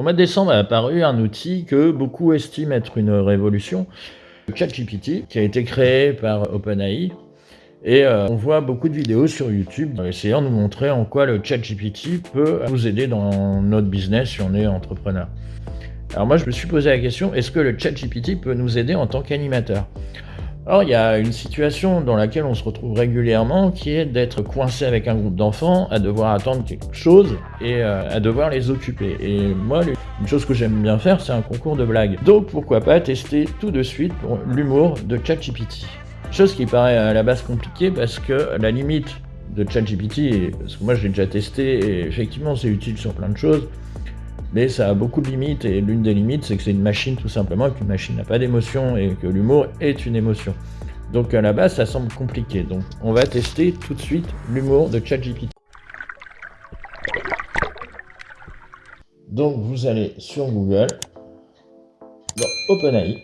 Au mois de décembre est apparu un outil que beaucoup estiment être une révolution, ChatGPT, qui a été créé par OpenAI. Et euh, on voit beaucoup de vidéos sur YouTube essayant de nous montrer en quoi le ChatGPT peut nous aider dans notre business si on est entrepreneur. Alors moi je me suis posé la question, est-ce que le ChatGPT peut nous aider en tant qu'animateur? Alors, il y a une situation dans laquelle on se retrouve régulièrement qui est d'être coincé avec un groupe d'enfants, à devoir attendre quelque chose et euh, à devoir les occuper. Et moi, une chose que j'aime bien faire, c'est un concours de blagues. Donc, pourquoi pas tester tout de suite l'humour de ChatGPT. Chose qui paraît à la base compliquée parce que la limite de ChatGPT, parce que moi je l'ai déjà testé et effectivement c'est utile sur plein de choses, mais ça a beaucoup de limites, et l'une des limites, c'est que c'est une machine tout simplement, et qu'une machine n'a pas d'émotion, et que l'humour est une émotion. Donc à la base, ça semble compliqué. Donc on va tester tout de suite l'humour de ChatGPT. Donc vous allez sur Google, dans OpenAI,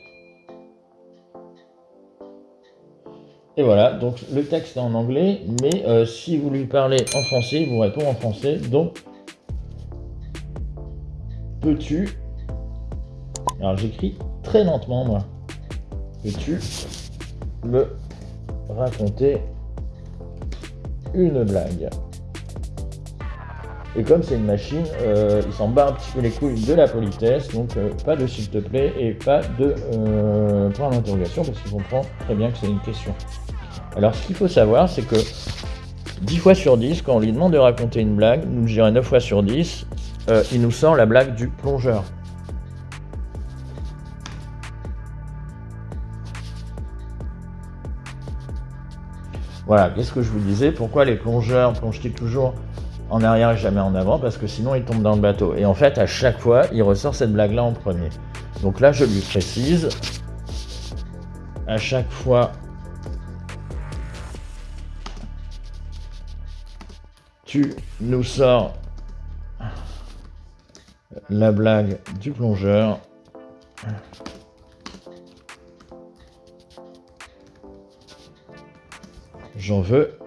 Et voilà, donc le texte est en anglais, mais euh, si vous lui parlez en français, il vous répond en français. Donc Peux-tu... Alors j'écris très lentement moi. Peux-tu me raconter une blague? Et comme c'est une machine, euh, il s'en bat un petit peu les couilles de la politesse, donc euh, pas de s'il te plaît et pas de euh, point d'interrogation parce qu'il comprend très bien que c'est une question. Alors ce qu'il faut savoir, c'est que 10 fois sur 10, quand on lui demande de raconter une blague, nous je dirais 9 fois sur 10, euh, il nous sort la blague du plongeur. Voilà, qu'est-ce que je vous disais? Pourquoi les plongeurs plongent-ils toujours en arrière et jamais en avant? Parce que sinon ils tombent dans le bateau. Et en fait, à chaque fois, il ressort cette blague-là en premier. Donc là, je lui précise. À chaque fois, tu nous sors la blague du plongeur. J'en veux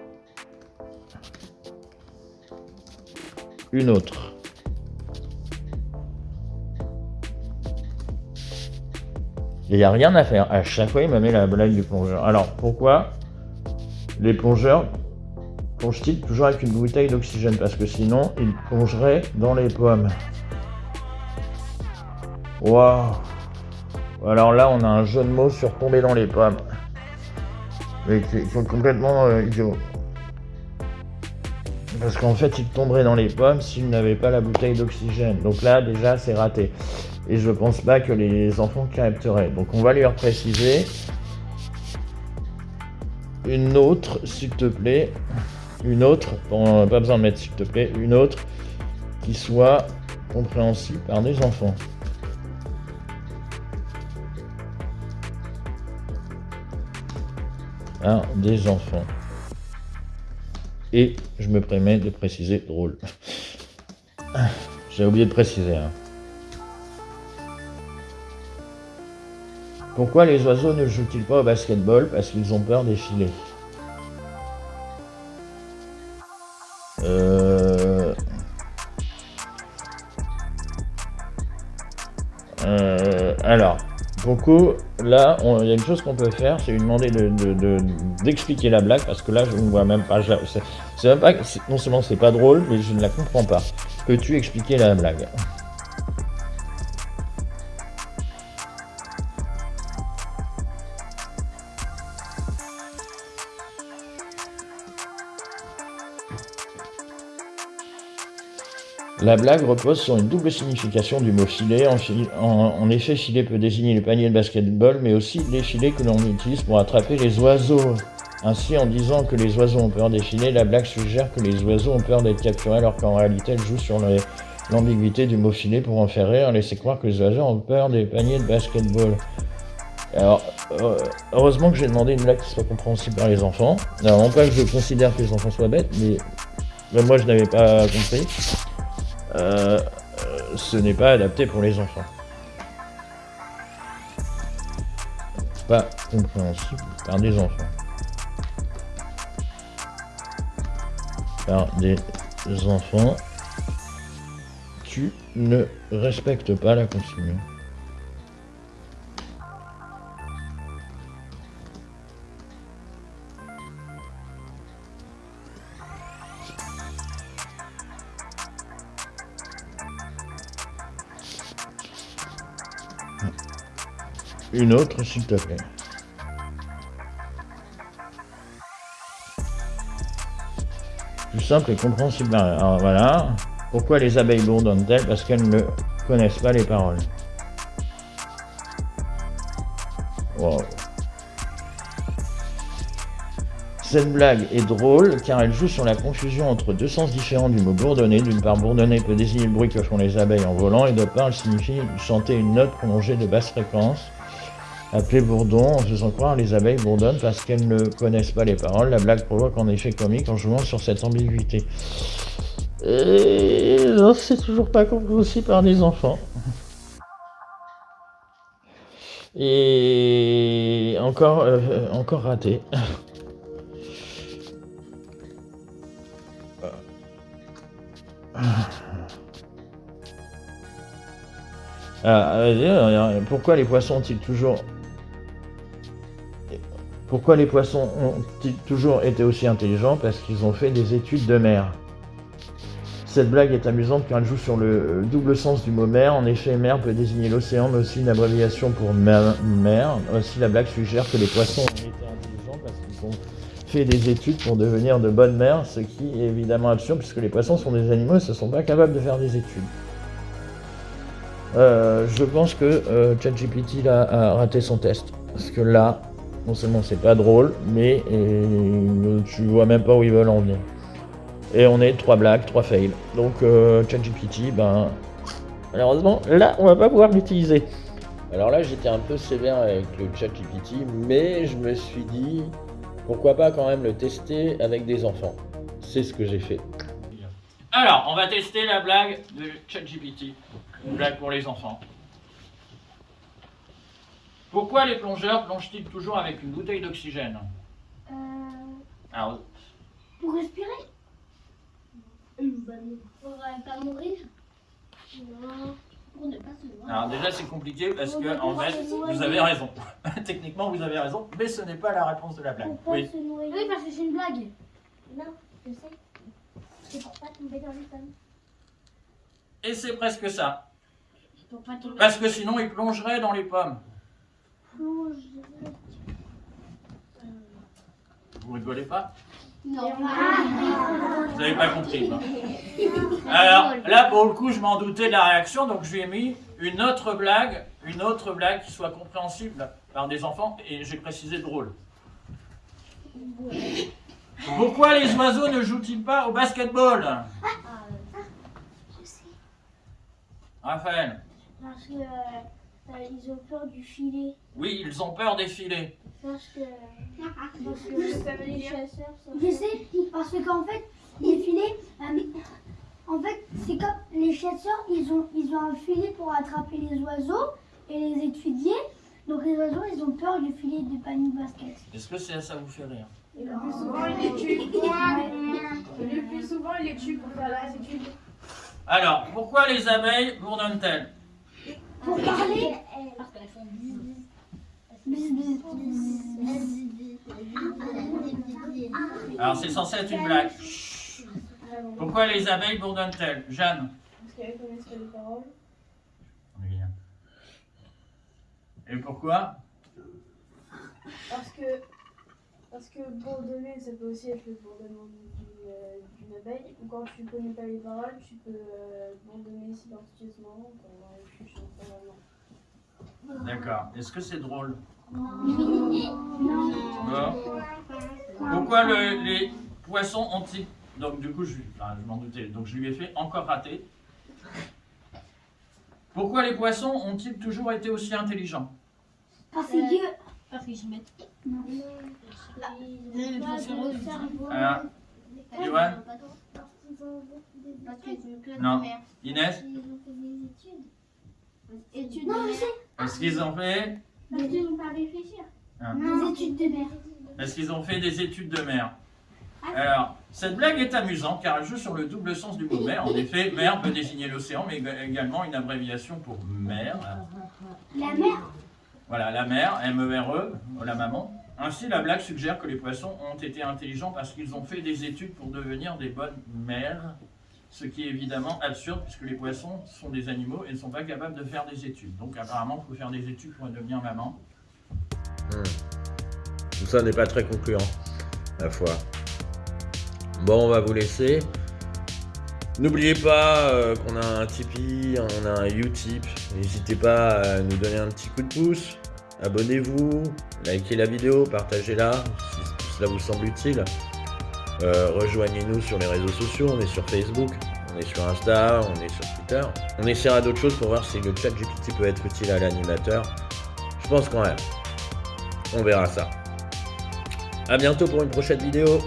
une autre. Il n'y a rien à faire. À chaque fois, il me met la blague du plongeur. Alors, pourquoi les plongeurs plongent-ils toujours avec une bouteille d'oxygène? Parce que sinon, ils plongeraient dans les pommes. Waouh Alors là, on a un jeu de mots sur tomber dans les pommes. Mais qui sont complètement euh, idiots. Parce qu'en fait, il tomberait dans les pommes s'il n'avait pas la bouteille d'oxygène. Donc là, déjà, c'est raté. Et je pense pas que les enfants capteraient. Donc on va lui préciser. Une autre, s'il te plaît. Une autre, pas besoin de mettre s'il te plaît, une autre qui soit compréhensible par des enfants. Des enfants. Et je me permets de préciser drôle. J'ai oublié de préciser. Hein. Pourquoi les oiseaux ne jouent-ils pas au basketball? Parce qu'ils ont peur des filets. Euh... Euh... Alors, beaucoup, là, il y a une chose qu'on peut faire, c'est lui demander d'expliquer de, la blague, parce que là, je ne vois même pas. C'est même pas. Non seulement c'est pas drôle, mais je ne la comprends pas. Peux-tu expliquer la blague? La blague repose sur une double signification du mot filet. En, effet, filet peut désigner les paniers de basketball, mais aussi les filets que l'on utilise pour attraper les oiseaux. Ainsi, en disant que les oiseaux ont peur des filets, la blague suggère que les oiseaux ont peur d'être capturés, alors qu'en réalité, elle joue sur l'ambiguïté du mot filet pour en faire rire, laisser croire que les oiseaux ont peur des paniers de basketball. Alors, heureusement que j'ai demandé une blague qui soit compréhensible par les enfants. Alors, non pas que je considère que les enfants soient bêtes, mais moi je n'avais pas compris. Euh, ce n'est pas adapté pour les enfants. Pas compréhensible par des enfants. Par des enfants, tu ne respectent pas la consigne. Une autre, s'il te plaît. Plus simple et compréhensible. Alors voilà. Pourquoi les abeilles bourdonnent-elles Parce qu'elles ne connaissent pas les paroles. Wow. Cette blague est drôle car elle joue sur la confusion entre deux sens différents du mot bourdonner. D'une part, bourdonner peut désigner le bruit que font les abeilles en volant et d'autre part, elle signifie chanter une note prolongée de basse fréquence appelée bourdon en faisant croire les abeilles bourdonnent parce qu'elles ne connaissent pas les paroles. La blague provoque en effet comique en jouant sur cette ambiguïté. Et c'est toujours pas compris aussi par des enfants. Et encore, euh, encore raté. Ah, euh, pourquoi les poissons ont-ils toujours pourquoi les poissons ont-ils toujours été aussi intelligents Parce qu'ils ont fait des études de mer. Cette blague est amusante car elle joue sur le double sens du mot mer. En effet, mer peut désigner l'océan, mais aussi une abréviation pour mer. Aussi, la blague suggère que les poissons ont été intelligents parce qu'ils ont fait des études pour devenir de bonnes mères, ce qui est évidemment absurde puisque les poissons sont des animaux et ne sont pas capables de faire des études. Euh, je pense que euh, ChatGPT a raté son test. Parce que là, non seulement c'est pas drôle, mais euh, tu vois même pas où ils veulent en venir. Et on est trois blagues, trois fails. Donc euh, ChatGPT, ben malheureusement, là on va pas pouvoir l'utiliser. Alors là j'étais un peu sévère avec le ChatGPT, mais je me suis dit pourquoi pas quand même le tester avec des enfants. C'est ce que j'ai fait. Alors, on va tester la blague de ChatGPT. Une blague pour les enfants. Pourquoi les plongeurs plongent-ils toujours avec une bouteille d'oxygène? Euh, Alors, pour respirer? Pour euh, pas mourir? Non. Pour ne pas se noyer. alors déjà c'est compliqué parce que en fait vous avez raison. Techniquement vous avez raison, mais ce n'est pas la réponse de la blague. Pour pas Oui. se noyer? Oui, parce que c'est une blague. Non, je sais. C'est pour pas tomber dans les pommes. Et c'est presque ça. Pour pas tomber Parce que sinon ils plongeraient dans les pommes. Vous rigolez pas Non. Vous n'avez pas compris. Alors là pour le coup je m'en doutais de la réaction donc je lui ai mis une autre blague, une autre blague qui soit compréhensible par des enfants et j'ai précisé drôle. Pourquoi les oiseaux ne jouent-ils pas au basketball? Je sais. Raphaël Parce que euh, ont peur du filet. Oui, ils ont peur des filets. Parce que. Parce Je que les chasseurs sont. Je sais, parce que qu'en fait, les filets, euh, en fait, c'est comme les chasseurs, ils ont, ils ont un filet pour attraper les oiseaux et les étudier. Donc les oiseaux, ils ont peur du filet de panier basket. Est-ce que ça, ça vous fait rire Et le plus souvent, il les tue. Le plus souvent, il les tue pour faire leurs études. Alors, pourquoi les abeilles bourdonnent-elles? Pour parler, Parce qu'elles font Alors, c'est censé être une blague. Pourquoi les abeilles bourdonnent-elles? Jeanne Parce qu'elles connaissent pas les paroles. Et pourquoi? Parce que, parce que bourdonner, ça peut aussi être le bourdonnement d'une euh, abeille. Ou quand tu connais pas les paroles, tu peux euh, bourdonner silencieusement chuchotements pendant D'accord. Est-ce que c'est drôle? Non. Pourquoi le- les poissons ont-ils... Donc, du coup, je, enfin, je m'en doutais. Donc, je lui ai fait encore rater. Pourquoi les poissons ont-ils toujours été aussi intelligents Parce que, Parce qu'ils se mettent. plein Non. de mer. Inès Ils ont fait des études. Études Non, mer. sais, Est-ce qu'ils ont fait... Parce qu'ils n'ont pas réfléchir. des études de mer. Est-ce qu'ils ont fait des études de mer Alors, Cette blague est amusante car elle joue sur le double sens du mot mer. En effet, mer peut désigner l'océan, mais également une abréviation pour mer. La mer Voilà, la mer, M-E-R-E, la maman. Ainsi, la blague suggère que les poissons ont été intelligents parce qu'ils ont fait des études pour devenir des bonnes mères, ce qui est évidemment absurde puisque les poissons sont des animaux et ne sont pas capables de faire des études. Donc apparemment, il faut faire des études pour devenir maman. Tout ça n'est pas très concluant, la foi. Bon, on va vous laisser. N'oubliez pas euh, qu'on a un Tipeee, on a un Utip. N'hésitez pas à nous donner un petit coup de pouce. Abonnez-vous, likez la vidéo, partagez-la si cela vous semble utile. Euh, Rejoignez-nous sur les réseaux sociaux, on est sur Facebook, on est sur Insta, on est sur Twitter. On essaiera d'autres choses pour voir si le chat GPT peut être utile à l'animateur. Je pense quand même. On verra ça. A bientôt pour une prochaine vidéo.